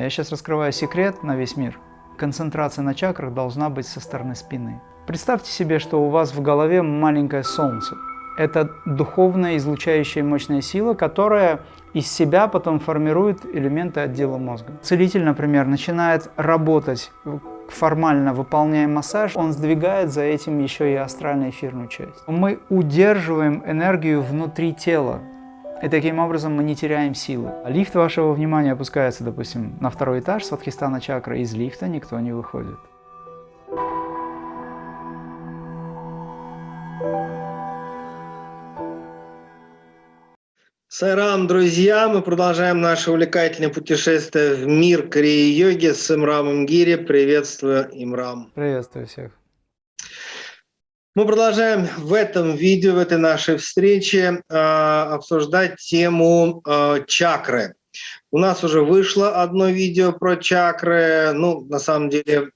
Я сейчас раскрываю секрет на весь мир. Концентрация на чакрах должна быть со стороны спины. Представьте себе, что у вас в голове маленькое солнце. Это духовная излучающая мощная сила, которая из себя потом формирует элементы отдела мозга. Целитель, например, начинает работать формально выполняя массаж, он сдвигает за этим еще и астральную эфирную часть. Мы удерживаем энергию внутри тела, и таким образом мы не теряем силы. Лифт вашего внимания опускается, допустим, на второй этаж с Вадхистана чакры, из лифта никто не выходит. Сайрам, друзья, мы продолжаем наше увлекательное путешествие в мир Крии-йоги с Имрамом Гири. Приветствую, Имрам. Приветствую всех. Мы продолжаем в этом видео, в этой нашей встрече э, обсуждать тему э, чакры. У нас уже вышло одно видео про чакры. Ну, на самом деле,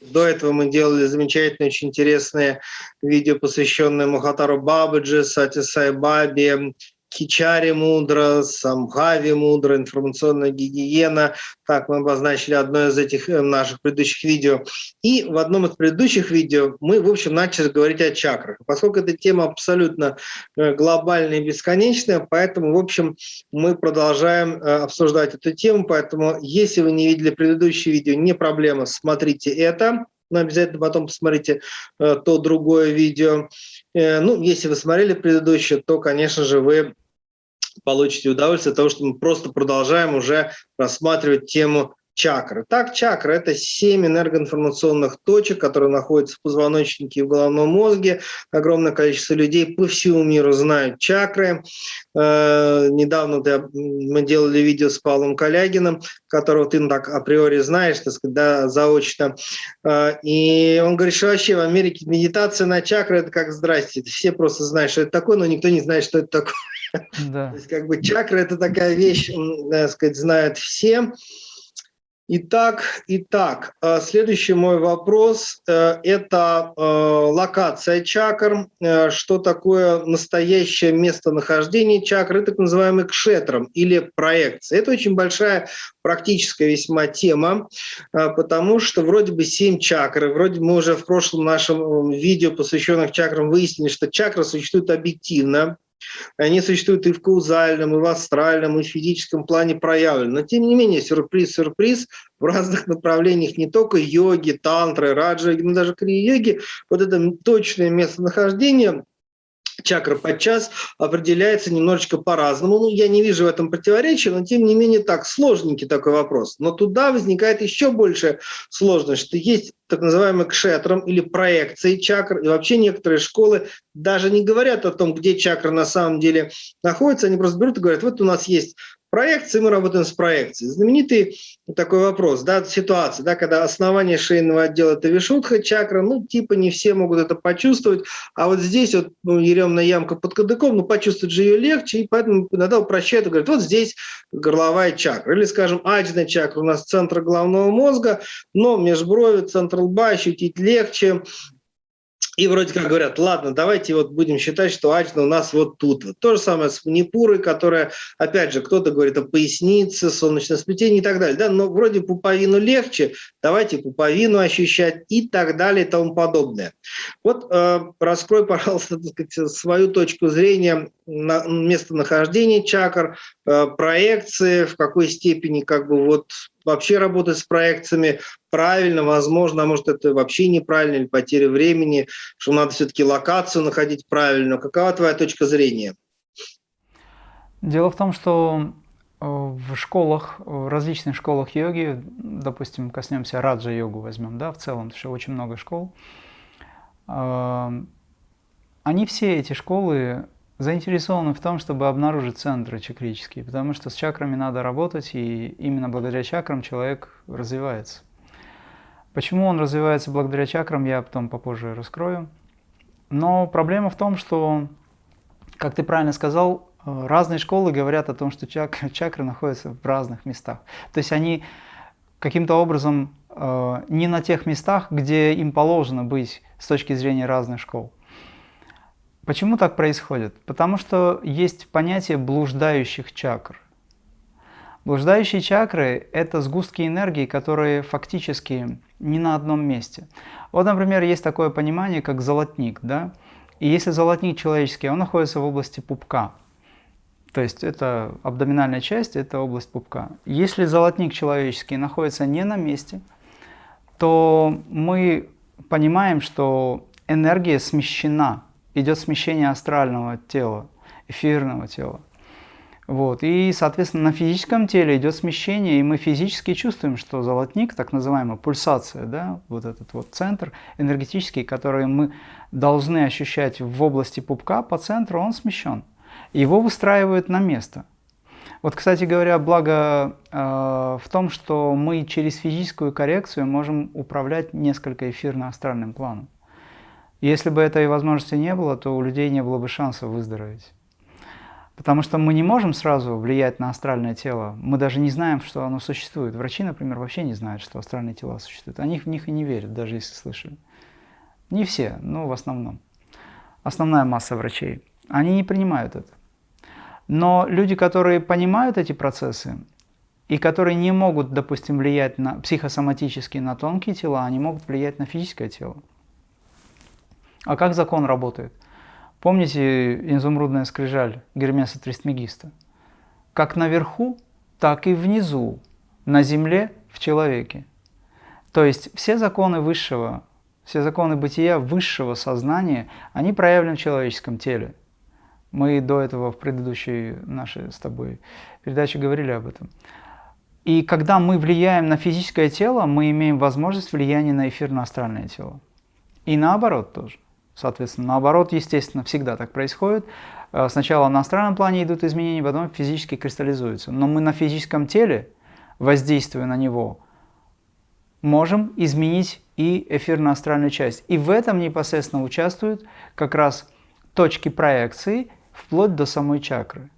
до этого мы делали замечательные, очень интересные видео, посвященные Мухатару Бабаджи, Сати Сай Бабе, Кичари мудро, Самхави мудро, информационная гигиена. Так, мы обозначили одно из этих э, наших предыдущих видео. И в одном из предыдущих видео мы, в общем, начали говорить о чакрах. Поскольку эта тема абсолютно э, глобальная и бесконечная, поэтому, в общем, мы продолжаем э, обсуждать эту тему. Поэтому, если вы не видели предыдущее видео, не проблема, смотрите это но обязательно потом посмотрите то другое видео. Ну, если вы смотрели предыдущее, то, конечно же, вы получите удовольствие от того, что мы просто продолжаем уже рассматривать тему чакры. Так, чакры – это семь энергоинформационных точек, которые находятся в позвоночнике и в головном мозге. Огромное количество людей по всему миру знают чакры. Э, недавно мы делали видео с Павлом Калягиным, которого ты так априори знаешь, так сказать, да, заочно. Э, и он говорит, что вообще в Америке медитация на чакры – это как «здрасте». Все просто знают, что это такое, но никто не знает, что это такое. Да. То есть как бы чакры – это такая вещь, так сказать, знают все. Итак, итак, э, следующий мой вопрос э, – это э, локация чакр. Что такое настоящее местонахождение чакры, так называемый кшетром или проекция. Это очень большая практическая весьма тема, потому что вроде бы семь чакр, вроде мы уже в прошлом нашем видео, посвященном чакрам, выяснили, что чакры существуют объективно, они существуют и в каузальном, и в астральном, и в физическом плане проявлены. Но тем не менее, сюрприз, сюрприз, в разных направлениях не только йоги, тантры, раджа, но даже крия-йоги, вот это точное местонахождение чакра подчас определяется немножечко по-разному. Ну, я не вижу в этом противоречия, но тем не менее так, сложненький такой вопрос. Но туда возникает еще больше сложность, что есть так называемый кшетром или проекции чакр, и вообще некоторые школы даже не говорят о том, где чакра на самом деле находится, они просто берут и говорят, вот у нас есть проекции, мы работаем с проекцией. Знаменитый такой вопрос, да, ситуация, да, когда основание шейного отдела – это вишудха, чакра, ну, типа не все могут это почувствовать, а вот здесь вот ну, еремная ямка под кадыком, ну, почувствовать же ее легче, и поэтому иногда упрощают и говорят, вот здесь горловая чакра. Или, скажем, аджна чакра у нас центр головного мозга, но межброви, центр лба ощутить легче, и вроде как говорят, ладно, давайте вот будем считать, что Аджна у нас вот тут. Вот. То же самое с манипурой, которая, опять же, кто-то говорит о пояснице, солнечном сплетении и так далее. Да? Но вроде пуповину легче, давайте пуповину ощущать и так далее и тому подобное. Вот э, раскрой, пожалуйста, сказать, свою точку зрения на местонахождения чакр, э, проекции, в какой степени как бы вот вообще работать с проекциями правильно, возможно, а может это вообще неправильно или потеря времени, что надо все-таки локацию находить правильно. Какова твоя точка зрения? Дело в том, что э, в школах, в различных школах йоги, допустим, коснемся раджа-йогу возьмем, да, в целом, что очень много школ, э, они все эти школы заинтересованы в том, чтобы обнаружить центры чакрические, потому что с чакрами надо работать, и именно благодаря чакрам человек развивается. Почему он развивается благодаря чакрам, я потом попозже раскрою. Но проблема в том, что, как ты правильно сказал, разные школы говорят о том, что чак чакры находятся в разных местах. То есть они каким-то образом э, не на тех местах, где им положено быть с точки зрения разных школ. Почему так происходит? Потому что есть понятие блуждающих чакр. Блуждающие чакры – это сгустки энергии, которые фактически не на одном месте. Вот, например, есть такое понимание, как золотник. Да? И если золотник человеческий, он находится в области пупка. То есть это абдоминальная часть, это область пупка. Если золотник человеческий находится не на месте, то мы понимаем, что энергия смещена, идет смещение астрального тела, эфирного тела. Вот. И, соответственно, на физическом теле идет смещение, и мы физически чувствуем, что золотник, так называемая пульсация, да, вот этот вот центр энергетический, который мы должны ощущать в области пупка, по центру он смещен. Его выстраивают на место. Вот, кстати говоря, благо э, в том, что мы через физическую коррекцию можем управлять несколько эфирно-астральным планом. Если бы этой возможности не было, то у людей не было бы шанса выздороветь. Потому что мы не можем сразу влиять на астральное тело. Мы даже не знаем, что оно существует. Врачи, например, вообще не знают, что астральные тела существуют. Они в них и не верят, даже если слышали. Не все, но в основном. Основная масса врачей. Они не принимают это. Но люди, которые понимают эти процессы, и которые не могут, допустим, влиять на психосоматически на тонкие тела, они могут влиять на физическое тело. А как закон работает? Помните изумрудная скрижаль Гермеса Тристмегиста? Как наверху, так и внизу, на земле, в человеке. То есть все законы высшего, все законы бытия высшего сознания, они проявлены в человеческом теле. Мы до этого в предыдущей нашей с тобой передаче говорили об этом. И когда мы влияем на физическое тело, мы имеем возможность влияния на эфирно-астральное тело. И наоборот тоже. Соответственно, наоборот, естественно, всегда так происходит. Э, сначала на астральном плане идут изменения, потом физически кристаллизуются. Но мы на физическом теле, воздействуя на него, можем изменить и эфирно-астральную часть. И в этом непосредственно участвуют как раз точки проекции вплоть до самой чакры.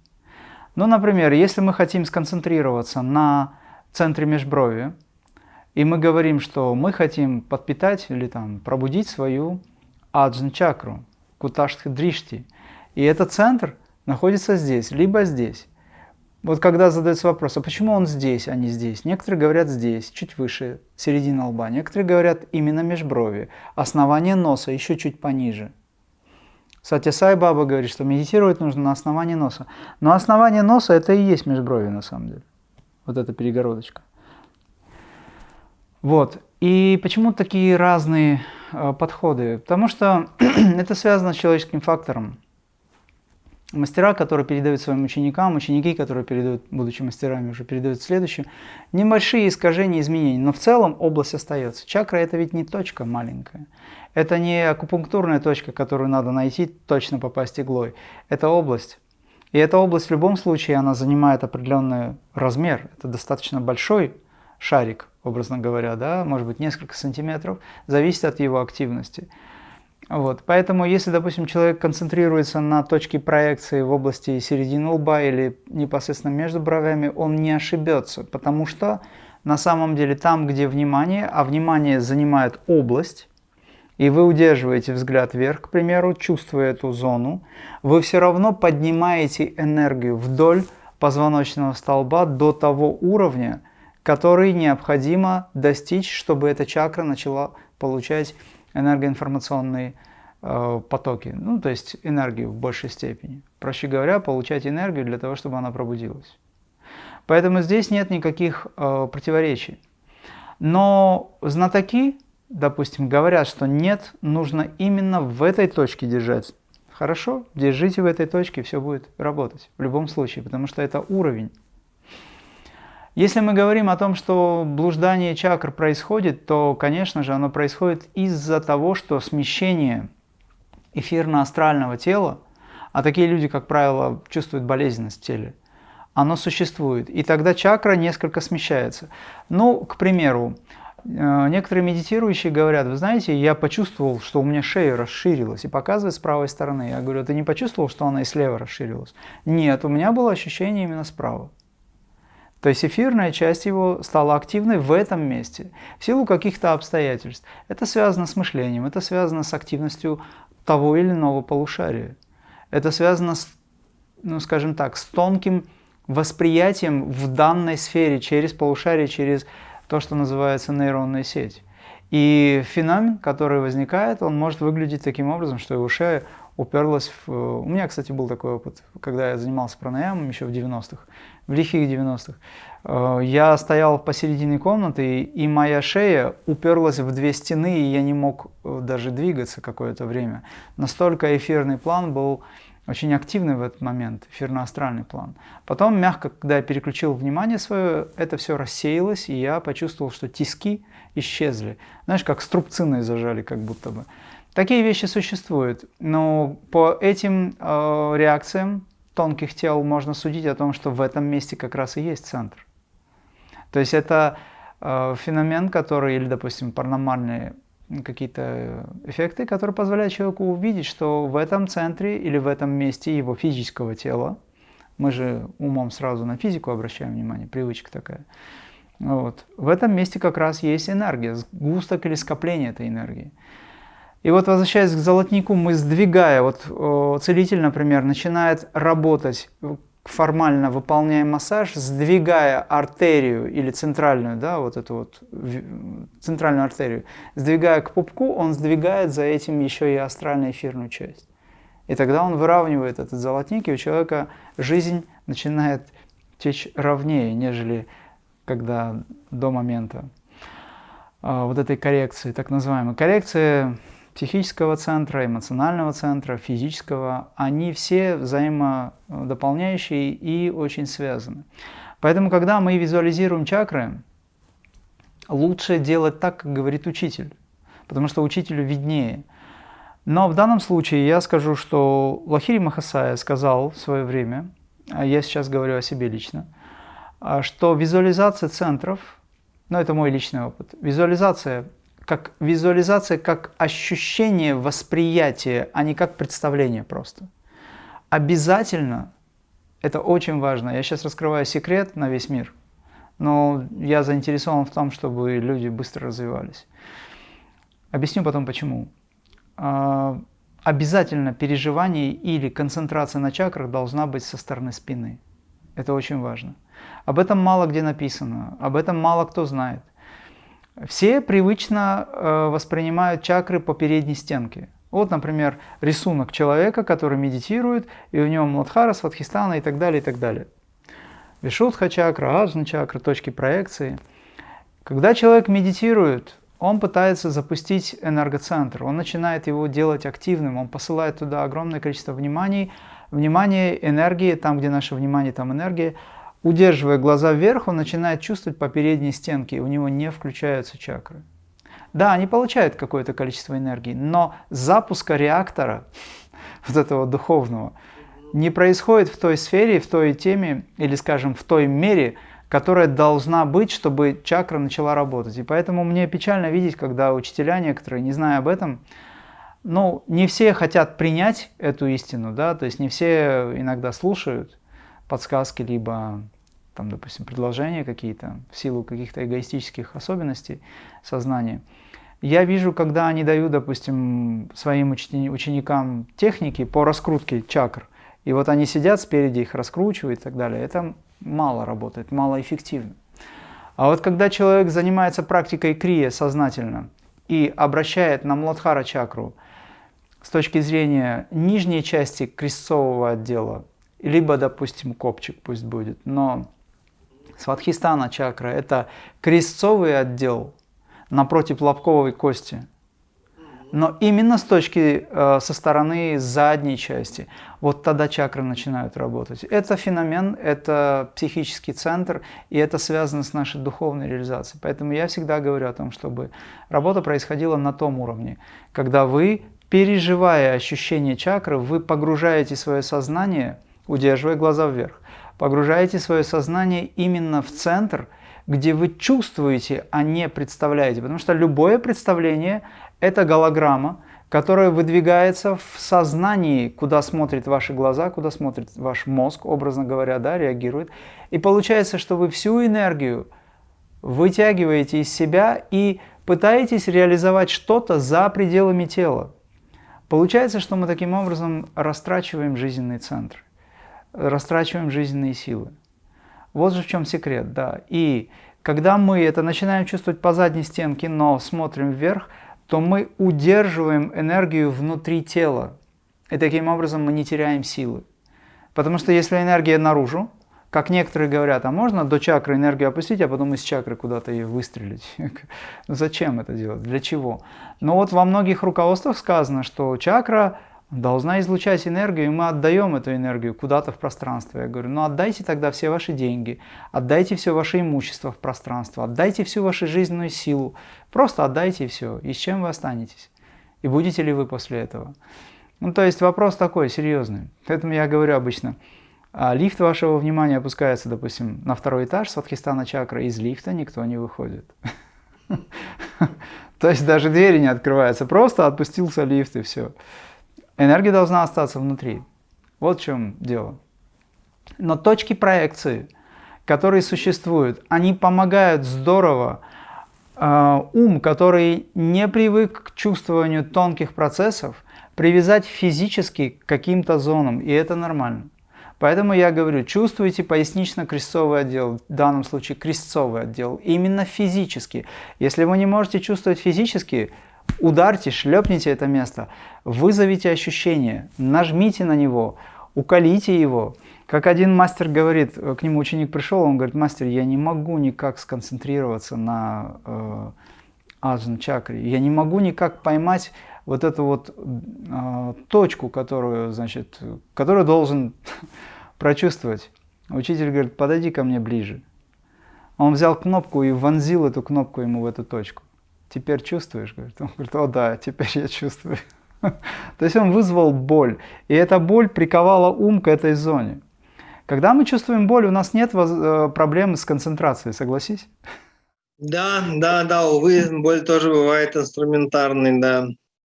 Ну, например, если мы хотим сконцентрироваться на центре межброви, и мы говорим, что мы хотим подпитать или там пробудить свою аджн чакру, куташтха дришти. И этот центр находится здесь, либо здесь. Вот когда задается вопрос, а почему он здесь, а не здесь? Некоторые говорят здесь, чуть выше, середина лба. Некоторые говорят именно межброви, основание носа еще чуть пониже. Сатя Сай Баба говорит, что медитировать нужно на основании носа. Но основание носа это и есть межброви на самом деле. Вот эта перегородочка. Вот. И почему такие разные подходы? Потому что это связано с человеческим фактором. Мастера, которые передают своим ученикам, ученики, которые передают, будучи мастерами, уже передают следующим, небольшие искажения, изменения, но в целом область остается. Чакра – это ведь не точка маленькая. Это не акупунктурная точка, которую надо найти, точно попасть иглой. Это область. И эта область в любом случае, она занимает определенный размер. Это достаточно большой шарик, образно говоря, да, может быть несколько сантиметров, зависит от его активности. Вот. Поэтому, если, допустим, человек концентрируется на точке проекции в области середины лба или непосредственно между бровями, он не ошибется, потому что на самом деле там, где внимание, а внимание занимает область, и вы удерживаете взгляд вверх, к примеру, чувствуя эту зону, вы все равно поднимаете энергию вдоль позвоночного столба до того уровня, который необходимо достичь, чтобы эта чакра начала получать энергоинформационные э, потоки, ну то есть энергию в большей степени. Проще говоря, получать энергию для того, чтобы она пробудилась. Поэтому здесь нет никаких э, противоречий. Но знатоки, допустим, говорят, что нет, нужно именно в этой точке держать. Хорошо, держите в этой точке, все будет работать в любом случае, потому что это уровень. Если мы говорим о том, что блуждание чакр происходит, то, конечно же, оно происходит из-за того, что смещение эфирно-астрального тела, а такие люди, как правило, чувствуют болезненность в теле, оно существует. И тогда чакра несколько смещается. Ну, к примеру, э, некоторые медитирующие говорят, вы знаете, я почувствовал, что у меня шея расширилась, и показывает с правой стороны. Я говорю, ты не почувствовал, что она и слева расширилась? Нет, у меня было ощущение именно справа. То есть эфирная часть его стала активной в этом месте, в силу каких-то обстоятельств. Это связано с мышлением, это связано с активностью того или иного полушария. Это связано с, ну скажем так, с тонким восприятием в данной сфере, через полушарие, через то, что называется нейронная сеть. И феномен, который возникает, он может выглядеть таким образом, что его шея уперлась в... У меня, кстати, был такой опыт, когда я занимался пранаямом еще в 90-х, в лихих 90-х. Э, я стоял посередине комнаты, и моя шея уперлась в две стены, и я не мог э, даже двигаться какое-то время. Настолько эфирный план был очень активный в этот момент, эфирно-астральный план. Потом, мягко, когда я переключил внимание свое, это все рассеялось, и я почувствовал, что тиски исчезли. Знаешь, как струбцины зажали как будто бы. Такие вещи существуют, но по этим э, реакциям тонких тел можно судить о том, что в этом месте как раз и есть центр. То есть это э, феномен, который, или, допустим, паранормальные какие-то эффекты, которые позволяют человеку увидеть, что в этом центре или в этом месте его физического тела, мы же умом сразу на физику обращаем внимание, привычка такая, вот, в этом месте как раз есть энергия, сгусток или скопление этой энергии. И вот возвращаясь к золотнику, мы сдвигая, вот целитель, например, начинает работать, формально выполняя массаж, сдвигая артерию или центральную, да, вот эту вот центральную артерию, сдвигая к пупку, он сдвигает за этим еще и астральную эфирную часть. И тогда он выравнивает этот золотник, и у человека жизнь начинает течь ровнее, нежели когда до момента а, вот этой коррекции, так называемой. Коррекция психического центра, эмоционального центра, физического, они все взаимодополняющие и очень связаны. Поэтому, когда мы визуализируем чакры, лучше делать так, как говорит учитель, потому что учителю виднее. Но в данном случае я скажу, что Лахири Махасая сказал в свое время, а я сейчас говорю о себе лично, а, что визуализация центров, ну это мой личный опыт, визуализация как визуализация, как ощущение восприятия, а не как представление просто. Обязательно, это очень важно, я сейчас раскрываю секрет на весь мир, но я заинтересован в том, чтобы люди быстро развивались. Объясню потом почему. А, обязательно переживание или концентрация на чакрах должна быть со стороны спины. Это очень важно. Об этом мало где написано, об этом мало кто знает. Все привычно э, воспринимают чакры по передней стенке. Вот, например, рисунок человека, который медитирует, и у него Младхара, Сватхистана и так далее, и так далее. Вишудха чакра, Аджна чакра, точки проекции. Когда человек медитирует, он пытается запустить энергоцентр, он начинает его делать активным, он посылает туда огромное количество внимания, внимания, энергии, там, где наше внимание, там энергия, Удерживая глаза вверх, он начинает чувствовать по передней стенке, у него не включаются чакры. Да, они получают какое-то количество энергии, но запуска реактора, вот этого духовного, не происходит в той сфере, в той теме, или, скажем, в той мере, которая должна быть, чтобы чакра начала работать. И поэтому мне печально видеть, когда учителя некоторые, не зная об этом, ну, не все хотят принять эту истину, да, то есть не все иногда слушают подсказки, либо там, допустим, предложения какие-то, в силу каких-то эгоистических особенностей сознания. Я вижу, когда они дают, допустим, своим ученикам техники по раскрутке чакр, и вот они сидят спереди, их раскручивают и так далее, это мало работает, мало эффективно. А вот когда человек занимается практикой крия сознательно и обращает на Младхара чакру с точки зрения нижней части крестцового отдела, либо, допустим, копчик пусть будет, но Сватхистана чакра – это крестцовый отдел напротив лобковой кости. Но именно с точки, э, со стороны задней части, вот тогда чакры начинают работать. Это феномен, это психический центр, и это связано с нашей духовной реализацией. Поэтому я всегда говорю о том, чтобы работа происходила на том уровне, когда вы, переживая ощущение чакры, вы погружаете свое сознание, удерживая глаза вверх, Погружаете свое сознание именно в центр, где вы чувствуете, а не представляете. Потому что любое представление – это голограмма, которая выдвигается в сознании, куда смотрят ваши глаза, куда смотрит ваш мозг, образно говоря, да, реагирует. И получается, что вы всю энергию вытягиваете из себя и пытаетесь реализовать что-то за пределами тела. Получается, что мы таким образом растрачиваем жизненный центр растрачиваем жизненные силы. Вот же в чем секрет, да. И когда мы это начинаем чувствовать по задней стенке, но смотрим вверх, то мы удерживаем энергию внутри тела. И таким образом мы не теряем силы. Потому что если энергия наружу, как некоторые говорят, а можно до чакры энергию опустить, а потом из чакры куда-то ее выстрелить? Зачем это делать? Для чего? Но вот во многих руководствах сказано, что чакра должна излучать энергию, и мы отдаем эту энергию куда-то в пространство. Я говорю, ну отдайте тогда все ваши деньги, отдайте все ваше имущество в пространство, отдайте всю вашу жизненную силу. Просто отдайте все, и с чем вы останетесь? И будете ли вы после этого? Ну, то есть вопрос такой, серьезный. Поэтому я говорю обычно – а лифт вашего внимания опускается, допустим, на второй этаж Сватхистана чакры, из лифта никто не выходит. То есть даже двери не открываются, просто отпустился лифт и все. Энергия должна остаться внутри. Вот в чем дело. Но точки проекции, которые существуют, они помогают здорово э, ум, который не привык к чувствованию тонких процессов, привязать физически к каким-то зонам, и это нормально. Поэтому я говорю, чувствуйте пояснично-крестцовый отдел, в данном случае крестцовый отдел, именно физически. Если вы не можете чувствовать физически, ударьте, шлепните это место, вызовите ощущение, нажмите на него, уколите его. Как один мастер говорит, к нему ученик пришел, он говорит, мастер, я не могу никак сконцентрироваться на э, аджан чакре, я не могу никак поймать вот эту вот э, точку, которую, значит, которую должен прочувствовать. Учитель говорит, подойди ко мне ближе. Он взял кнопку и вонзил эту кнопку ему в эту точку. Теперь чувствуешь? Говорит. Он говорит, о да, теперь я чувствую. То есть он вызвал боль. И эта боль приковала ум к этой зоне. Когда мы чувствуем боль, у нас нет э, проблемы с концентрацией, согласись? Да, да, да, увы, боль тоже бывает инструментарной, да.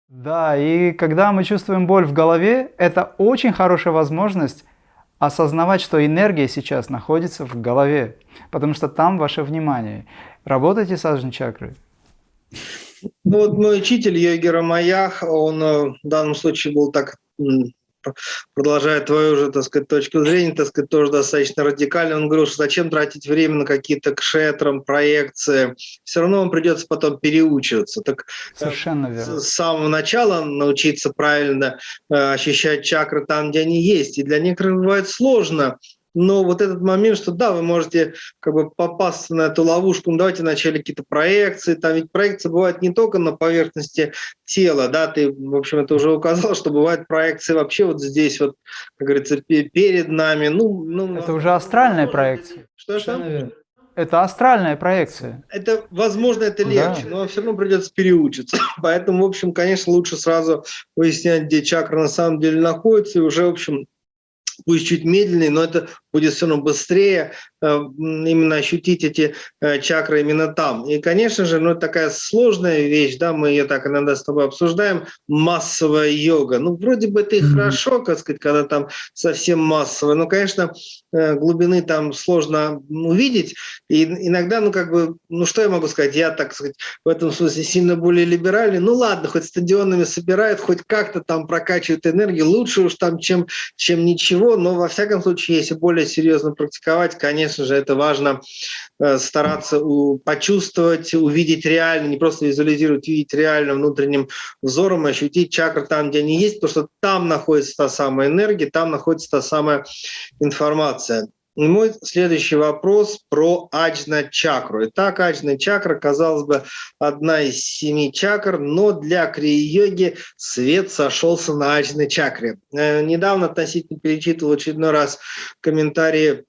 Да, и когда мы чувствуем боль в голове, это очень хорошая возможность осознавать, что энергия сейчас находится в голове, потому что там ваше внимание. Работайте с аджн чакрой. Ну, вот мой учитель Йоги Рамаях, он э, в данном случае был так продолжая твою же, так сказать, точку зрения, так сказать, тоже достаточно радикально, он говорил, что зачем тратить время на какие-то кшетрам, проекции, все равно вам придется потом переучиваться. Так э, Совершенно верно. С самого начала научиться правильно э, ощущать чакры там, где они есть. И для некоторых бывает сложно но вот этот момент, что да, вы можете как бы попасться на эту ловушку, ну давайте вначале какие-то проекции, там ведь проекции бывают не только на поверхности тела, да, ты, в общем, это уже указал, что бывают проекции вообще вот здесь вот, как говорится, перед нами, ну... ну это уже астральная проекция. Что, что? Это астральная проекция. Это, возможно, это легче, да. но все равно придется переучиться. Поэтому, в общем, конечно, лучше сразу выяснять, где чакра на самом деле находится, и уже, в общем, пусть чуть медленнее, но это будет все равно быстрее э, именно ощутить эти э, чакры именно там. И, конечно же, ну, такая сложная вещь, да, мы ее так иногда с тобой обсуждаем, массовая йога. Ну, вроде бы это и mm -hmm. хорошо, как сказать, когда там совсем массовая, но, конечно, э, глубины там сложно увидеть. И иногда, ну, как бы, ну, что я могу сказать, я, так сказать, в этом смысле сильно более либеральный. Ну, ладно, хоть стадионами собирают, хоть как-то там прокачивают энергию, лучше уж там, чем, чем ничего, но, во всяком случае, если более серьезно практиковать, конечно же, это важно э, стараться почувствовать, увидеть реально, не просто визуализировать, увидеть реально внутренним взором, ощутить чакры там, где они есть, потому что там находится та самая энергия, там находится та самая информация. Мой следующий вопрос про аджна чакру. Итак, аджна чакра, казалось бы, одна из семи чакр, но для крии-йоги свет сошелся на аджной чакре. Э, недавно относительно перечитывал очередной раз комментарии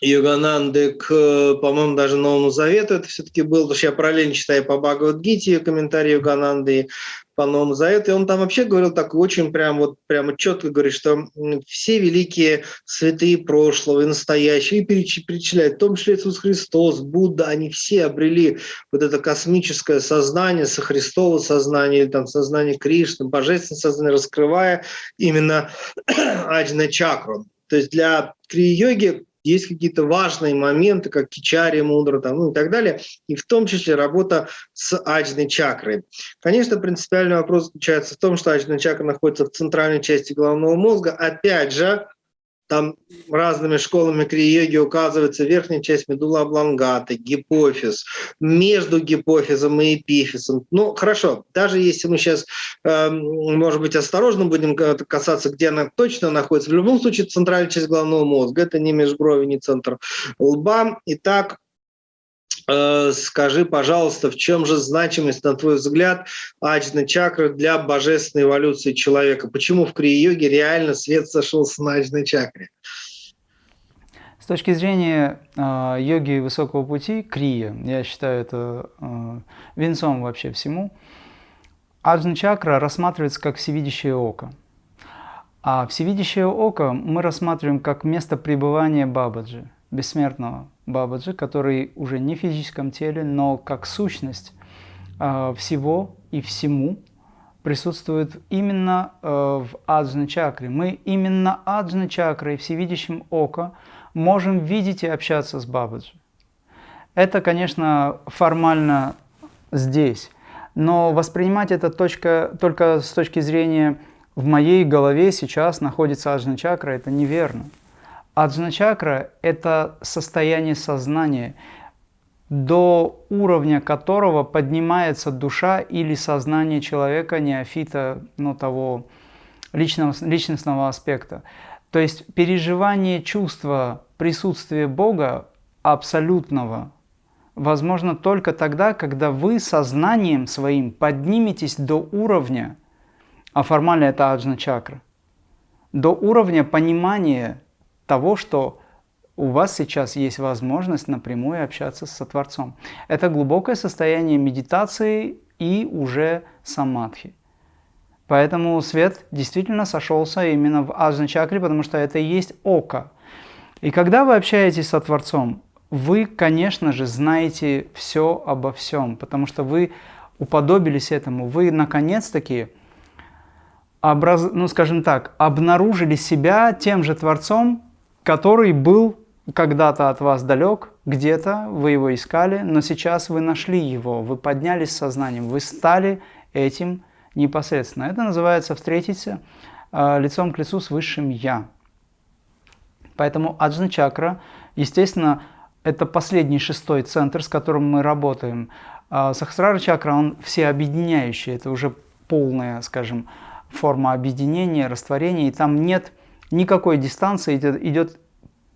Йогананды к, по-моему, даже Новому Завету это все-таки был, потому что я параллельно читаю по Бхагавадгите комментарии Йогананды по Новому Завету, и он там вообще говорил так очень прям вот прямо четко говорит, что все великие святые прошлого и настоящие, и перечисляет, в том числе Иисус Христос, Будда, они все обрели вот это космическое сознание, со Христового сознания, или там сознание Кришны, божественное сознание, раскрывая именно аджна чакру. То есть для крии-йоги есть какие-то важные моменты, как кичари мудра там, ну и так далее, и в том числе работа с аджной чакрой. Конечно, принципиальный вопрос заключается в том, что аджная чакра находится в центральной части головного мозга. Опять же, там разными школами крия-йоги указывается верхняя часть медула облонгата, гипофиз, между гипофизом и эпифизом. Ну, хорошо, даже если мы сейчас, э, может быть, осторожно будем касаться, где она точно находится, в любом случае центральная часть головного мозга, это не межброви, не центр лба. Итак, Э, скажи, пожалуйста, в чем же значимость, на твой взгляд, аджна чакры для божественной эволюции человека? Почему в крия-йоге реально свет сошелся на аджной чакре? С точки зрения э, йоги высокого пути, крия, я считаю это э, венцом вообще всему, аджна чакра рассматривается как всевидящее око. А всевидящее око мы рассматриваем как место пребывания Бабаджи, бессмертного Бабаджи, который уже не в физическом теле, но как сущность э, всего и всему присутствует именно э, в аджна чакре. Мы именно аджна чакрой, всевидящим око, можем видеть и общаться с Бабаджи. Это, конечно, формально здесь, но воспринимать это точка, только с точки зрения «в моей голове сейчас находится аджна чакра» – это неверно. Аджна-чакра – это состояние сознания, до уровня которого поднимается душа или сознание человека, неофита, ну, того личного, личностного аспекта. То есть переживание чувства присутствия Бога абсолютного возможно только тогда, когда вы сознанием своим подниметесь до уровня, а формально это аджна-чакра, до уровня понимания того, что у вас сейчас есть возможность напрямую общаться с Творцом. Это глубокое состояние медитации и уже самадхи. Поэтому свет действительно сошелся именно в аджна чакре, потому что это и есть око. И когда вы общаетесь со Творцом, вы, конечно же, знаете все обо всем, потому что вы уподобились этому. Вы, наконец-таки, образ... ну, скажем так, обнаружили себя тем же Творцом, который был когда-то от вас далек, где-то вы его искали, но сейчас вы нашли его, вы поднялись сознанием, вы стали этим непосредственно. Это называется встретиться э, лицом к лицу с высшим Я. Поэтому аджна чакра, естественно, это последний шестой центр, с которым мы работаем. А Сахасрара чакра, он всеобъединяющий, это уже полная, скажем, форма объединения, растворения, и там нет никакой дистанции, идет, идет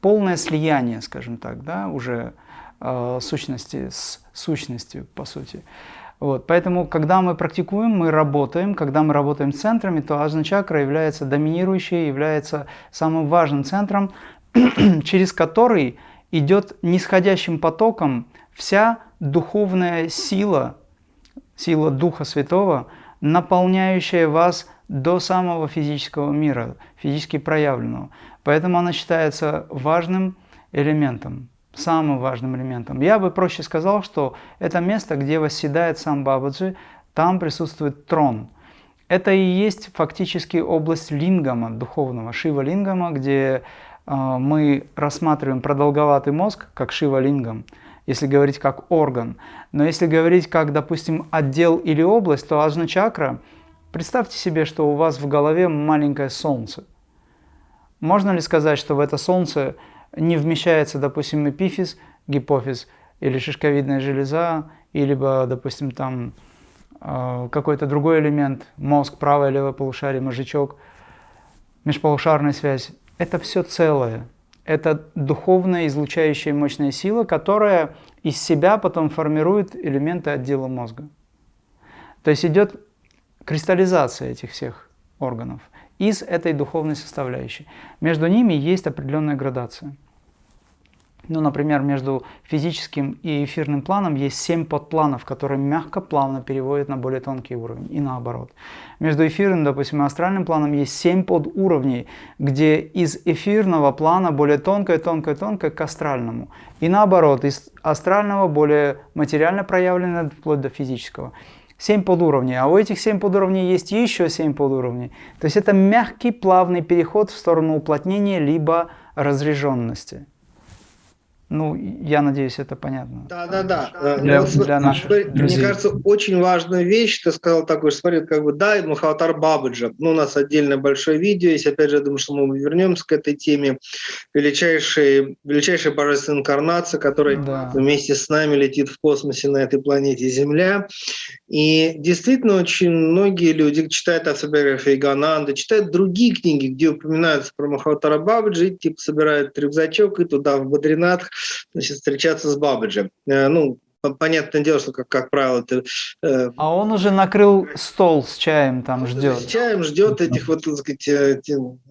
полное слияние, скажем так, да, уже э, сущности с сущностью, по сути. Вот, поэтому, когда мы практикуем, мы работаем, когда мы работаем центрами, то ажна чакра является доминирующей, является самым важным центром, через который идет нисходящим потоком вся духовная сила, сила Духа Святого, наполняющая вас до самого физического мира, физически проявленного. Поэтому она считается важным элементом, самым важным элементом. Я бы проще сказал, что это место, где восседает сам Бабаджи, там присутствует трон. Это и есть фактически область лингама, духовного, шива-лингама, где э, мы рассматриваем продолговатый мозг как шива-лингам, если говорить как орган. Но если говорить как, допустим, отдел или область, то ажна-чакра – Представьте себе, что у вас в голове маленькое солнце. Можно ли сказать, что в это солнце не вмещается, допустим, эпифиз, гипофиз или шишковидная железа, или, допустим, там э, какой-то другой элемент, мозг, правое, левое полушарие, мозжечок, межполушарная связь. Это все целое. Это духовная излучающая мощная сила, которая из себя потом формирует элементы отдела мозга. То есть идет кристаллизация этих всех органов из этой духовной составляющей. Между ними есть определенная градация. Ну, например, между физическим и эфирным планом есть семь подпланов, которые мягко, плавно переводят на более тонкий уровень, и наоборот. Между эфирным, допустим, и астральным планом есть семь подуровней, где из эфирного плана более тонкое, тонкое, тонкое к астральному. И наоборот, из астрального более материально проявленное вплоть до физического. 7 подуровней, а у этих 7 подуровней есть еще 7 подуровней. То есть это мягкий плавный переход в сторону уплотнения либо разряженности. Ну, я надеюсь, это понятно. Да, да, да. Для, для наших смотри, друзей. Мне кажется, очень важную вещь ты сказал такой, смотри, как бы, да, Махаватар Бабаджа, ну, у нас отдельное большое видео есть, опять же, я думаю, что мы вернемся к этой теме, величайшей, величайшая божественная инкарнация, которая да. вместе с нами летит в космосе на этой планете Земля, и действительно очень многие люди читают автобиографию Гананды, читают другие книги, где упоминаются про Махаватара Бабаджи, типа собирают рюкзачок и туда в Бадринатх значит, встречаться с Бабаджи. Э, ну, понятное дело, что, как, как правило, это... Э, а он уже накрыл стол с чаем, там ждет. С чаем ждет этих вот, так сказать, э,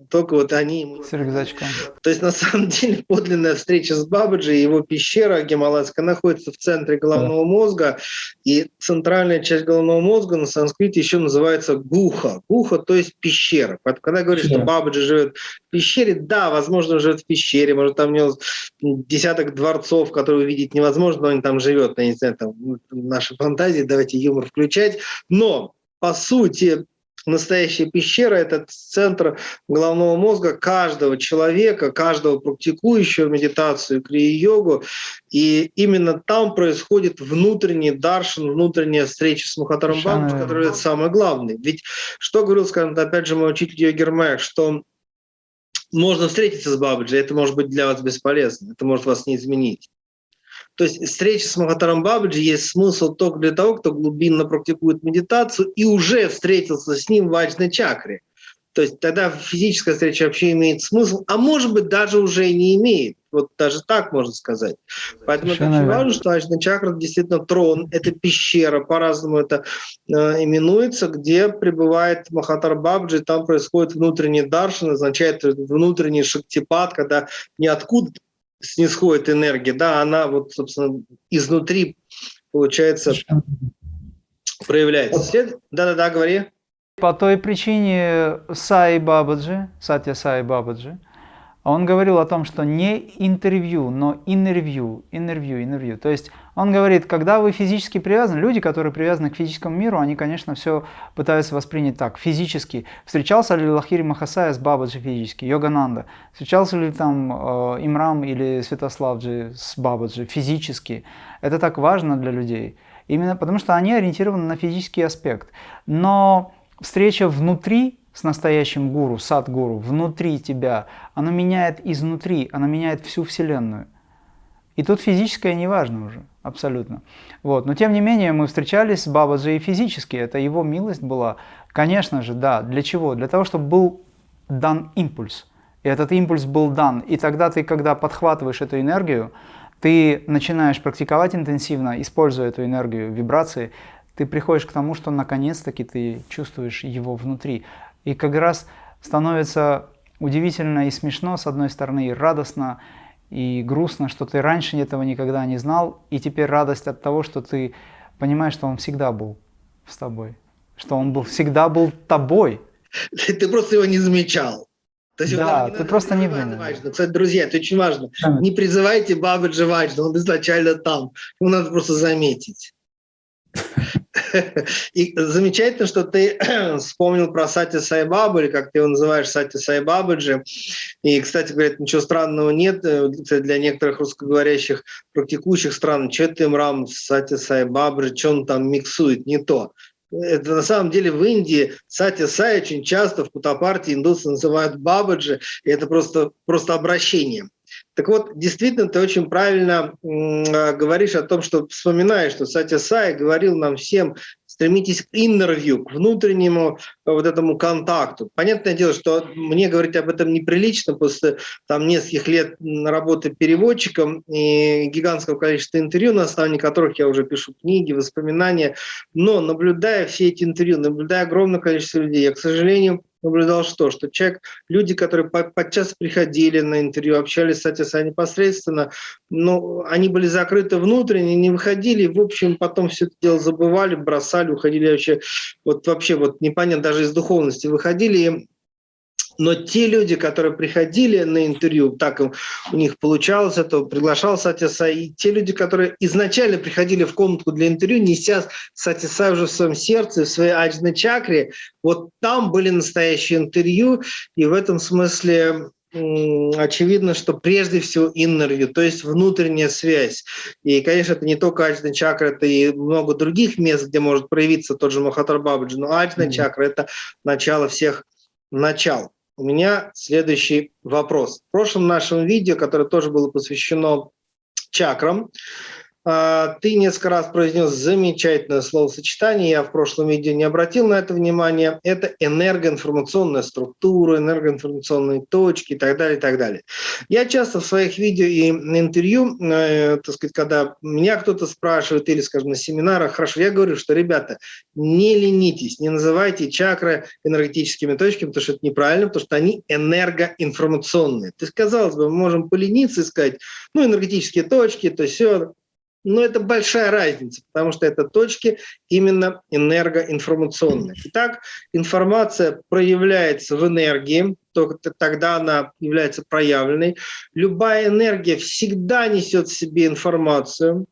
только вот они... С рюкзачком. То есть, на самом деле, подлинная встреча с Бабаджи, его пещера гималайская находится в центре головного да. мозга, и центральная часть головного мозга на санскрите еще называется гуха. Гуха, то есть пещера. Когда говоришь, да. что Бабаджи живет в пещере, да, возможно, он живет в пещере, может, там у него десяток дворцов, которые увидеть невозможно, но он там живет, я не знаю, там наши фантазии, давайте юмор включать, но по сути настоящая пещера – это центр головного мозга каждого человека, каждого практикующего медитацию, крия-йогу. И именно там происходит внутренний даршин, внутренняя встреча с Мухатаром Бабуш, который это самое главное. Ведь что говорил, скажем, опять же, мой учитель Йогер Майк, что можно встретиться с Бабаджи, это может быть для вас бесполезно, это может вас не изменить. То есть встреча с Махатаром Бабаджи есть смысл только для того, кто глубинно практикует медитацию и уже встретился с ним в ваджной чакре. То есть тогда физическая встреча вообще имеет смысл, а может быть даже уже и не имеет. Вот даже так можно сказать. Поэтому Совершенно это очень важно, что Ачна чакра действительно трон, это пещера, по-разному это э, именуется, где пребывает Махатар Бабджи, там происходит внутренний даршин, означает внутренний шактипад, когда ниоткуда снисходит энергия, да, она вот, собственно, изнутри, получается, проявляется. Да-да-да, говори. По той причине Сай Бабаджи, Сатя Сай Бабаджи, он говорил о том, что не интервью, но интервью, интервью, интервью. То есть он говорит, когда вы физически привязаны, люди, которые привязаны к физическому миру, они, конечно, все пытаются воспринять так, физически. Встречался ли Лахири Махасая с Бабаджи физически, Йогананда? Встречался ли там э, Имрам или Святославджи с Бабаджи физически? Это так важно для людей. Именно потому, что они ориентированы на физический аспект. Но встреча внутри с настоящим гуру, сад-гуру, внутри тебя, оно меняет изнутри, оно меняет всю Вселенную. И тут физическое не важно уже, абсолютно. Вот. Но тем не менее мы встречались с Бабаджи и физически, это его милость была. Конечно же, да. Для чего? Для того, чтобы был дан импульс. И этот импульс был дан. И тогда ты, когда подхватываешь эту энергию, ты начинаешь практиковать интенсивно, используя эту энергию, вибрации, ты приходишь к тому, что наконец-таки ты чувствуешь его внутри. И как раз становится удивительно и смешно, с одной стороны, и радостно, и грустно, что ты раньше этого никогда не знал, и теперь радость от того, что ты понимаешь, что он всегда был с тобой, что он был, всегда был тобой. Ты просто его не замечал. То есть да, ты просто не думал. Кстати, друзья, это очень важно. Да. Не призывайте Бабаджи Ваджда, он изначально там. Его надо просто заметить. И замечательно, что ты вспомнил про Сати Сайбабу, или как ты его называешь, Сати Сайбабаджи. И, кстати говоря, ничего странного нет э, для некоторых русскоговорящих практикующих стран. Что ты, Мрам, Сати Сайбабаджи, что он там миксует? Не то. Это на самом деле в Индии Сати Сай очень часто в Путапарте индусы называют Бабаджи, и это просто, просто обращение. Так вот, действительно, ты очень правильно э, говоришь о том, что вспоминаешь, что Сатя Сай говорил нам всем, стремитесь к интервью, к внутреннему э, вот этому контакту. Понятное дело, что мне говорить об этом неприлично после там, нескольких лет работы переводчиком и гигантского количества интервью, на основании которых я уже пишу книги, воспоминания. Но наблюдая все эти интервью, наблюдая огромное количество людей, я, к сожалению, наблюдал что? Что человек, люди, которые подчас приходили на интервью, общались с Атиса непосредственно, но они были закрыты внутренне, не выходили, в общем, потом все это дело забывали, бросали, уходили вообще, вот вообще вот непонятно, даже из духовности выходили, но те люди, которые приходили на интервью, так у них получалось это, приглашал Сатиса, и те люди, которые изначально приходили в комнату для интервью, неся Сатиса уже в своем сердце, в своей аджной чакре, вот там были настоящие интервью, и в этом смысле очевидно, что прежде всего view, то есть внутренняя связь. И, конечно, это не только аджна чакра, это и много других мест, где может проявиться тот же Махатар Бабаджи, но аджна mm -hmm. чакра – это начало всех начал. У меня следующий вопрос. В прошлом нашем видео, которое тоже было посвящено чакрам, ты несколько раз произнес замечательное словосочетание, я в прошлом видео не обратил на это внимание. Это энергоинформационная структура, энергоинформационные точки и так далее, и так далее. Я часто в своих видео и интервью, э, так сказать, когда меня кто-то спрашивает или, скажем, на семинарах, хорошо, я говорю, что, ребята, не ленитесь, не называйте чакры энергетическими точками, потому что это неправильно, потому что они энергоинформационные. То есть, казалось бы, мы можем полениться и сказать, ну, энергетические точки, то все, но это большая разница, потому что это точки именно энергоинформационные. Итак, информация проявляется в энергии, только тогда она является проявленной. Любая энергия всегда несет в себе информацию.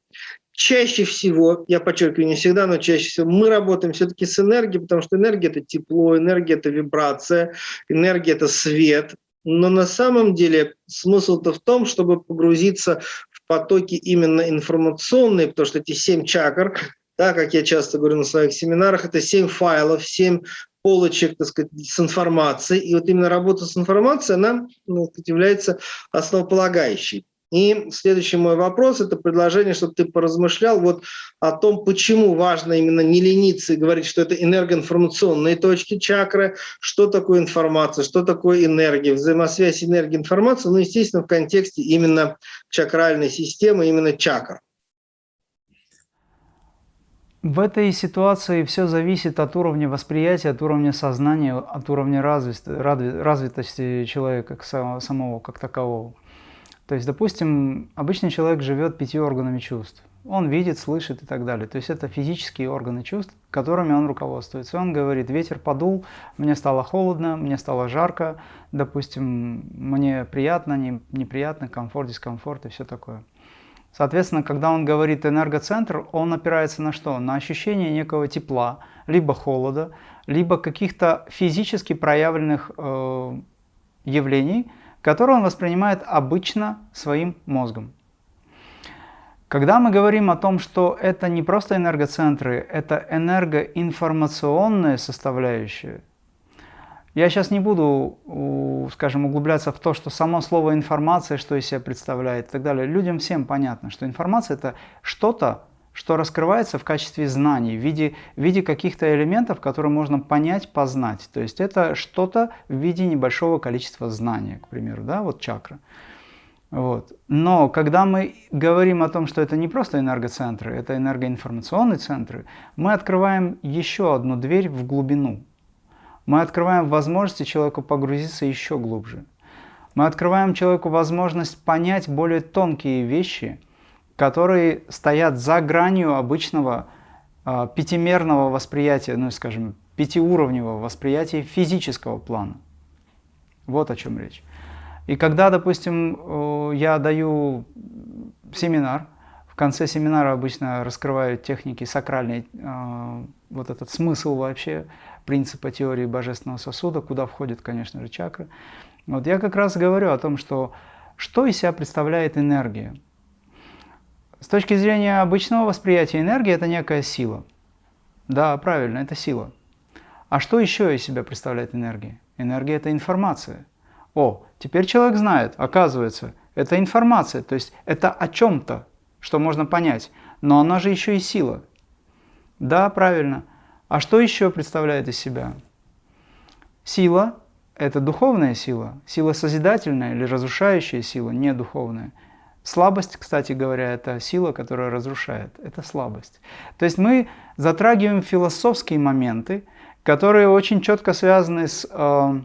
Чаще всего, я подчеркиваю, не всегда, но чаще всего мы работаем все-таки с энергией, потому что энергия – это тепло, энергия – это вибрация, энергия – это свет, но на самом деле смысл-то в том, чтобы погрузиться потоки именно информационные, потому что эти семь чакр, да, как я часто говорю на своих семинарах, это семь файлов, семь полочек, так сказать, с информацией. И вот именно работа с информацией, она ну, является основополагающей. И следующий мой вопрос – это предложение, чтобы ты поразмышлял вот о том, почему важно именно не лениться и говорить, что это энергоинформационные точки чакры, что такое информация, что такое энергия, взаимосвязь энергии и информации, ну, естественно, в контексте именно чакральной системы, именно чакр. В этой ситуации все зависит от уровня восприятия, от уровня сознания, от уровня развитости человека самого как такового. То есть, допустим, обычный человек живет пятью органами чувств. Он видит, слышит и так далее. То есть это физические органы чувств, которыми он руководствуется. Он говорит, ветер подул, мне стало холодно, мне стало жарко, допустим, мне приятно, не, неприятно, комфорт, дискомфорт и все такое. Соответственно, когда он говорит энергоцентр, он опирается на что? На ощущение некого тепла, либо холода, либо каких-то физически проявленных э, явлений, который он воспринимает обычно своим мозгом. Когда мы говорим о том, что это не просто энергоцентры, это энергоинформационная составляющая, я сейчас не буду, скажем, углубляться в то, что само слово информация, что из себя представляет и так далее. Людям всем понятно, что информация – это что-то, что раскрывается в качестве знаний, в виде, в виде каких-то элементов, которые можно понять, познать. То есть это что-то в виде небольшого количества знания, к примеру, да, вот чакра. Вот. Но когда мы говорим о том, что это не просто энергоцентры, это энергоинформационные центры, мы открываем еще одну дверь в глубину. Мы открываем возможности человеку погрузиться еще глубже. Мы открываем человеку возможность понять более тонкие вещи, которые стоят за гранью обычного э, пятимерного восприятия, ну, скажем, пятиуровневого восприятия физического плана. Вот о чем речь. И когда, допустим, я даю семинар, в конце семинара обычно раскрываю техники сакральной, э, вот этот смысл вообще, принципа теории божественного сосуда, куда входит, конечно же, чакры. Вот я как раз говорю о том, что что из себя представляет энергия. С точки зрения обычного восприятия энергии это некая сила. Да, правильно, это сила. А что еще из себя представляет энергия? Энергия – это информация. О, теперь человек знает, оказывается, это информация, то есть это о чем-то, что можно понять. Но она же еще и сила. Да, правильно. А что еще представляет из себя? Сила – это духовная сила, сила созидательная или разрушающая сила, не духовная – Слабость, кстати говоря, это сила, которая разрушает. Это слабость. То есть мы затрагиваем философские моменты, которые очень четко связаны с э,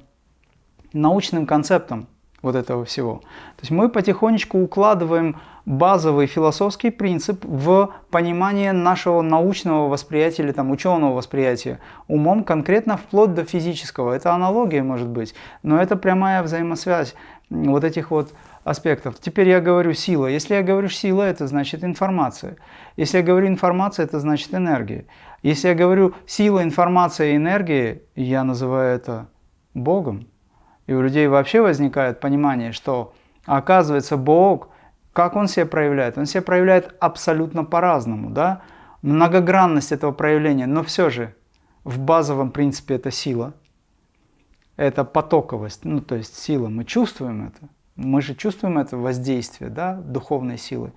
научным концептом вот этого всего. То есть мы потихонечку укладываем базовый философский принцип в понимание нашего научного восприятия или там ученого восприятия умом конкретно вплоть до физического. Это аналогия может быть, но это прямая взаимосвязь вот этих вот аспектов. Теперь я говорю сила. Если я говорю сила, это значит информация. Если я говорю информация, это значит энергия. Если я говорю сила, информация и энергия, я называю это Богом. И у людей вообще возникает понимание, что оказывается Бог, как Он себя проявляет? Он себя проявляет абсолютно по-разному, да? Многогранность этого проявления, но все же в базовом принципе это сила, это потоковость, ну то есть сила, мы чувствуем это, мы же чувствуем это воздействие, да, духовной силы.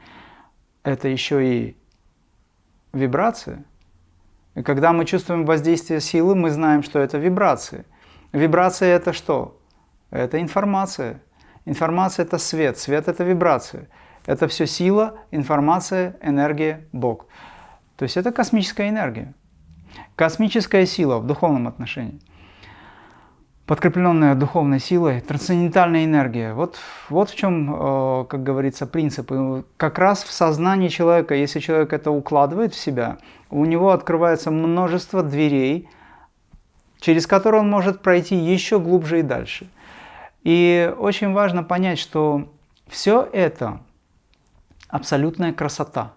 Это еще и вибрация. И когда мы чувствуем воздействие силы, мы знаем, что это вибрации. Вибрация – это что? Это информация. Информация – это свет, свет – это вибрация. Это все сила, информация, энергия, Бог. То есть это космическая энергия. Космическая сила в духовном отношении – подкрепленная духовной силой, трансцендентальная энергия. Вот, вот в чем, э, как говорится, принцип. Как раз в сознании человека, если человек это укладывает в себя, у него открывается множество дверей, через которые он может пройти еще глубже и дальше. И очень важно понять, что все это абсолютная красота.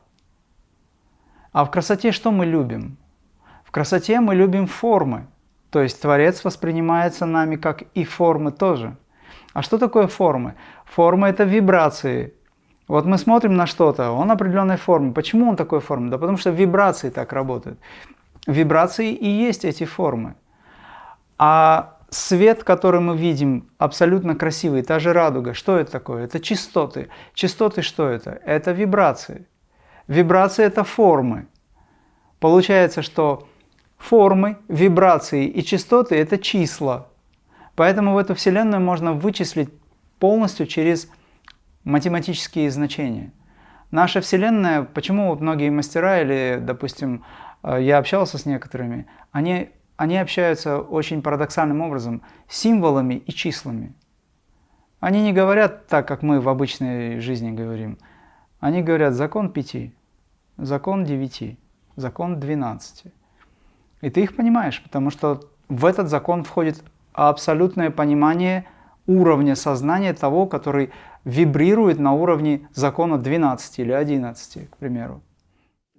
А в красоте что мы любим? В красоте мы любим формы. То есть Творец воспринимается нами как и формы тоже. А что такое формы? Формы – это вибрации. Вот мы смотрим на что-то, он определенной формы. Почему он такой формы? Да потому что вибрации так работают. Вибрации и есть эти формы. А свет, который мы видим, абсолютно красивый, та же радуга, что это такое? Это частоты. Частоты что это? Это вибрации. Вибрации – это формы. Получается, что Формы, вибрации и частоты – это числа. Поэтому в эту Вселенную можно вычислить полностью через математические значения. Наша Вселенная, почему вот многие мастера или, допустим, э, я общался с некоторыми, они, они общаются очень парадоксальным образом символами и числами. Они не говорят так, как мы в обычной жизни говорим. Они говорят закон пяти, закон девяти, закон двенадцати. И ты их понимаешь, потому что в этот закон входит абсолютное понимание уровня сознания того, который вибрирует на уровне закона 12 или 11, к примеру.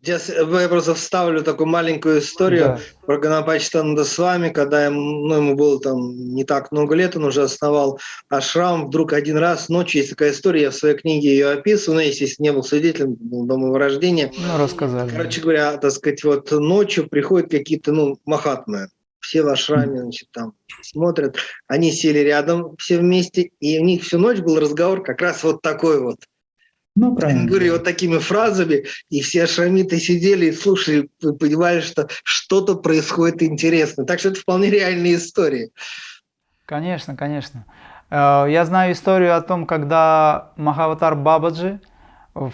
Сейчас я просто вставлю такую маленькую историю да. про Ганапачтанда с вами, когда ему, ну, ему было там не так много лет, он уже основал ашрам, вдруг один раз ночью, есть такая история, я в своей книге ее описываю, но, естественно, не был свидетелем, был дома его рождения. Ну, рассказали. Короче говоря, так сказать, вот ночью приходят какие-то, ну, махатмы, все в ашраме, значит, там смотрят, они сели рядом все вместе, и у них всю ночь был разговор как раз вот такой вот – ну, правильно. Говорю вот такими фразами, и все шрамиты сидели и слушали, понимали, что что-то происходит интересно. Так что это вполне реальные истории. Конечно, конечно. Э, я знаю историю о том, когда Махаватар Бабаджи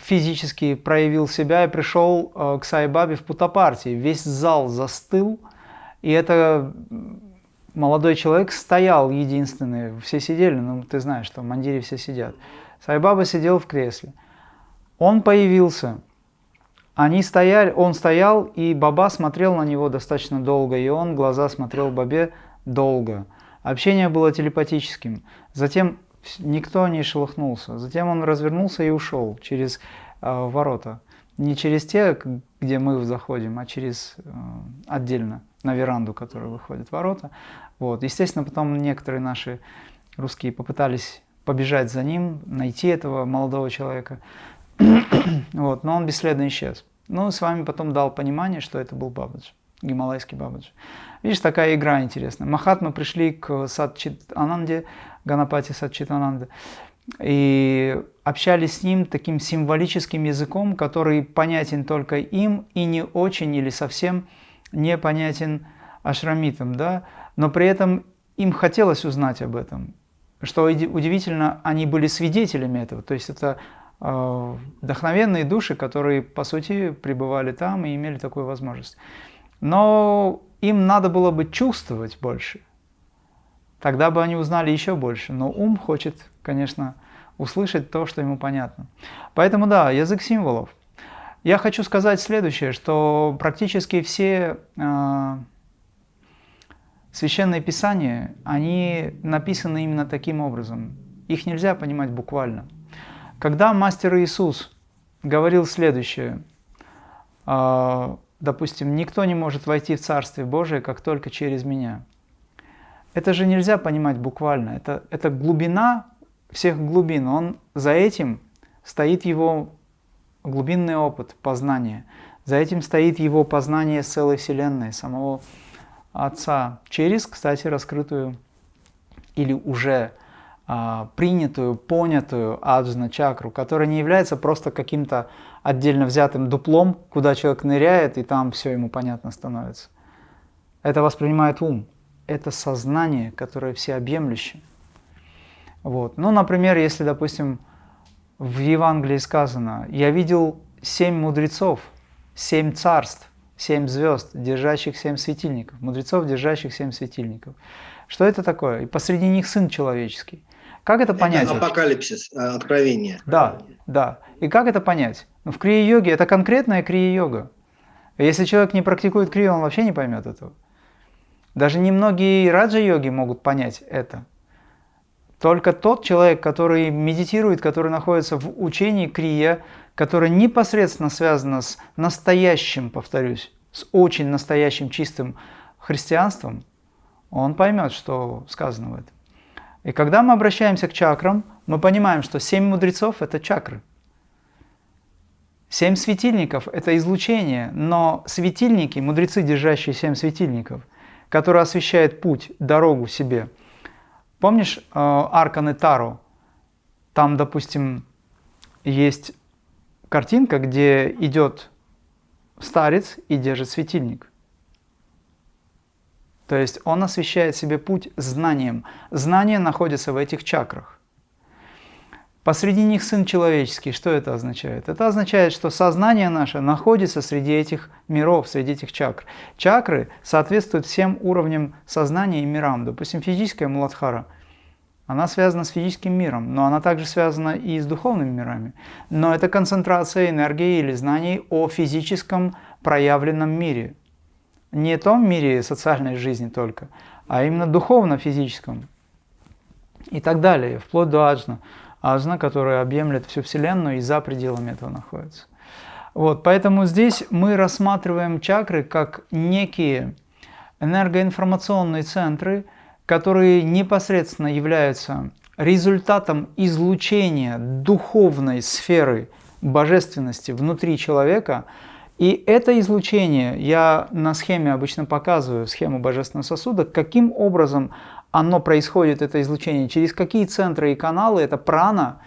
физически проявил себя и пришел э, к Сайбабе в Путапарте. Весь зал застыл, и это молодой человек стоял единственный. Все сидели, ну ты знаешь, что в Мандире все сидят. Сайбаба сидел в кресле. Он появился. Они стояли, он стоял, и Баба смотрел на него достаточно долго, и он глаза смотрел Бабе долго. Общение было телепатическим. Затем никто не шелохнулся. Затем он развернулся и ушел через э, ворота. Не через те, где мы заходим, а через э, отдельно, на веранду, которая выходит ворота. Вот. Естественно, потом некоторые наши русские попытались побежать за ним, найти этого молодого человека. вот, но он бесследно исчез. Ну, с вами потом дал понимание, что это был Бабаджи, гималайский Бабаджи. Видишь, такая игра интересная. Махатмы пришли к Садчит-Ананде, Ганапати Садчит-Ананде, и общались с ним таким символическим языком, который понятен только им и не очень или совсем не понятен ашрамитам, да? но при этом им хотелось узнать об этом. Что удивительно, они были свидетелями этого, то есть это вдохновенные души, которые, по сути, пребывали там и имели такую возможность. Но им надо было бы чувствовать больше. Тогда бы они узнали еще больше. Но ум хочет, конечно, услышать то, что ему понятно. Поэтому да, язык символов. Я хочу сказать следующее, что практически все э, священные писания, они написаны именно таким образом. Их нельзя понимать буквально. Когда мастер Иисус говорил следующее, а, допустим, никто не может войти в Царствие Божие, как только через меня. это же нельзя понимать буквально. Это, это глубина всех глубин. Он за этим стоит его глубинный опыт познания. За этим стоит его познание целой Вселенной, самого Отца, через, кстати, раскрытую или уже принятую, понятую аджна чакру, которая не является просто каким-то отдельно взятым дуплом, куда человек ныряет, и там все ему понятно становится. Это воспринимает ум. Это сознание, которое всеобъемлющее. Вот. Ну, например, если, допустим, в Евангелии сказано, «Я видел семь мудрецов, семь царств, семь звезд, держащих семь светильников, мудрецов, держащих семь светильников». Что это такое? И посреди них Сын Человеческий. Как это понять? Это апокалипсис, э, откровение. Да, да. И как это понять? Ну, в крия-йоге это конкретная крия-йога. Если человек не практикует крию, он вообще не поймет этого. Даже немногие раджа-йоги могут понять это. Только тот человек, который медитирует, который находится в учении крия, которое непосредственно связано с настоящим, повторюсь, с очень настоящим чистым христианством, он поймет, что сказано в этом. И когда мы обращаемся к чакрам, мы понимаем, что семь мудрецов – это чакры. Семь светильников – это излучение, но светильники, мудрецы, держащие семь светильников, которые освещают путь, дорогу себе – Помнишь э, Аркан Тару? Там, допустим, есть картинка, где идет старец и держит светильник. То есть он освещает себе путь знанием. Знание находится в этих чакрах. Посреди них Сын Человеческий. Что это означает? Это означает, что сознание наше находится среди этих миров, среди этих чакр. Чакры соответствуют всем уровням сознания и мирам. Допустим, физическая Муладхара, она связана с физическим миром, но она также связана и с духовными мирами. Но это концентрация энергии или знаний о физическом проявленном мире. Не том мире социальной жизни только, а именно духовно-физическом. И так далее, вплоть до аджна ажна, которая объемлет всю Вселенную и за пределами этого находится. Вот, поэтому здесь мы рассматриваем чакры как некие энергоинформационные центры, которые непосредственно являются результатом излучения духовной сферы божественности внутри человека. И это излучение, я на схеме обычно показываю, схему божественного сосуда, каким образом оно происходит, это излучение, через какие центры и каналы, это прана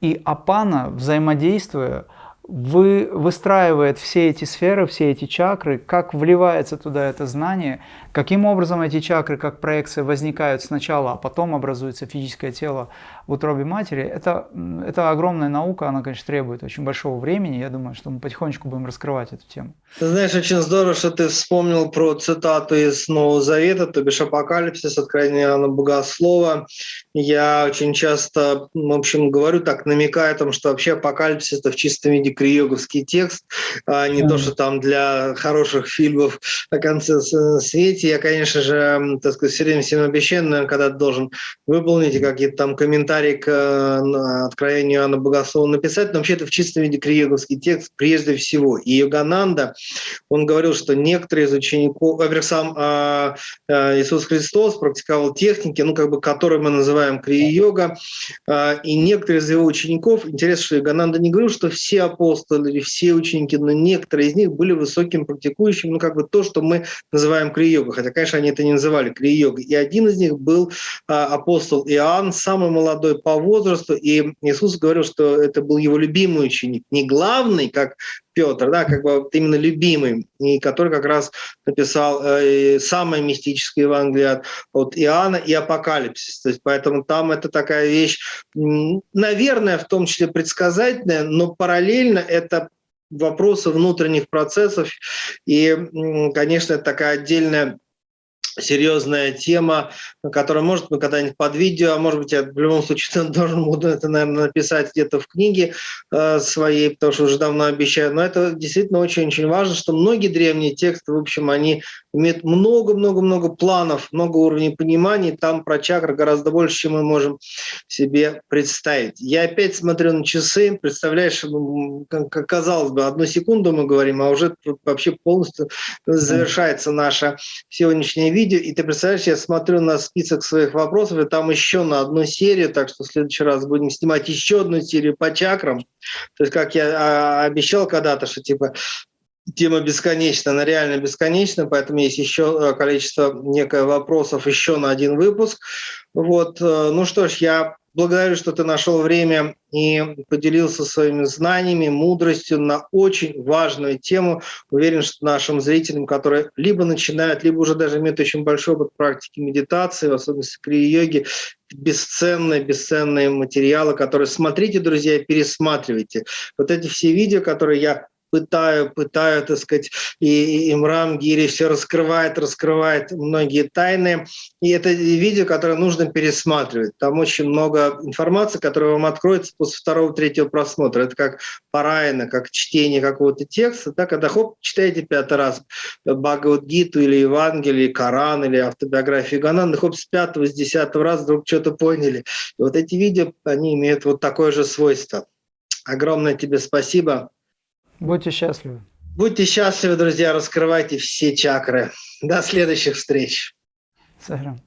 и апана, взаимодействуя, вы, выстраивает все эти сферы, все эти чакры, как вливается туда это знание, каким образом эти чакры, как проекции, возникают сначала, а потом образуется физическое тело в утробе матери, это, это огромная наука, она, конечно, требует очень большого времени, я думаю, что мы потихонечку будем раскрывать эту тему. Ты знаешь, очень здорово, что ты вспомнил про цитату из Нового Завета, то бишь Апокалипсис, Откровение Иоанна Богослова. Я очень часто, в общем, говорю так, намекая о том, что вообще Апокалипсис – это в чистом виде криоговский текст, а не mm. то, что там для хороших фильмов о конце свете. Я, конечно же, так сказать, все время всем обещаю, когда должен выполнить какие-то там комментарии к э, Откровению Иоанна Богослова написать, но вообще это в чистом виде криоговский текст прежде всего. И Йогананда он говорил, что некоторые из учеников, во-первых, сам э, Иисус Христос практиковал техники, ну, как бы, которые мы называем крия-йога, э, и некоторые из его учеников, интересно, что Иогананда не говорил, что все апостолы или все ученики, но некоторые из них были высоким практикующим, ну, как бы то, что мы называем крия-йога, хотя, конечно, они это не называли крия-йогой. И один из них был э, апостол Иоанн, самый молодой по возрасту, и Иисус говорил, что это был его любимый ученик, не главный, как Петр, да, как бы именно любимый, и который как раз написал э, самое мистическое Евангелие от, от Иоанна и Апокалипсис. То есть поэтому там это такая вещь, наверное, в том числе предсказательная, но параллельно это вопросы внутренних процессов, и, конечно, это такая отдельная серьезная тема, которая, может, мы когда-нибудь под видео, а может быть, я в любом случае должен буду это, наверное, написать где-то в книге э, своей, потому что уже давно обещаю. Но это действительно очень-очень важно, что многие древние тексты, в общем, они имеет много-много-много планов, много уровней понимания. Там про чакры гораздо больше, чем мы можем себе представить. Я опять смотрю на часы, представляешь, как казалось бы, одну секунду мы говорим, а уже вообще полностью завершается наше сегодняшнее видео. И ты представляешь, я смотрю на список своих вопросов, и там еще на одну серию, так что в следующий раз будем снимать еще одну серию по чакрам. То есть, как я а, обещал когда-то, что типа тема бесконечна, она реально бесконечна, поэтому есть еще э, количество некое вопросов еще на один выпуск. Вот, э, ну что ж, я благодарю, что ты нашел время и поделился своими знаниями, мудростью на очень важную тему. Уверен, что нашим зрителям, которые либо начинают, либо уже даже имеют очень большой опыт практики медитации, в особенности крия-йоги, бесценные, бесценные материалы, которые смотрите, друзья, пересматривайте. Вот эти все видео, которые я пытаю, пытаю, так сказать, и Имрам Гири все раскрывает, раскрывает многие тайны. И это видео, которое нужно пересматривать. Там очень много информации, которая вам откроется после второго, третьего просмотра. Это как парайна, как чтение какого-то текста. Да, когда хоп, читаете пятый раз Бхагавадгиту или Евангелие, Коран, или автобиографию Ганана, хоп, с пятого, с десятого раза вдруг что-то поняли. И вот эти видео, они имеют вот такое же свойство. Огромное тебе спасибо. Будьте счастливы. Будьте счастливы, друзья, раскрывайте все чакры. До следующих встреч. Сахрам.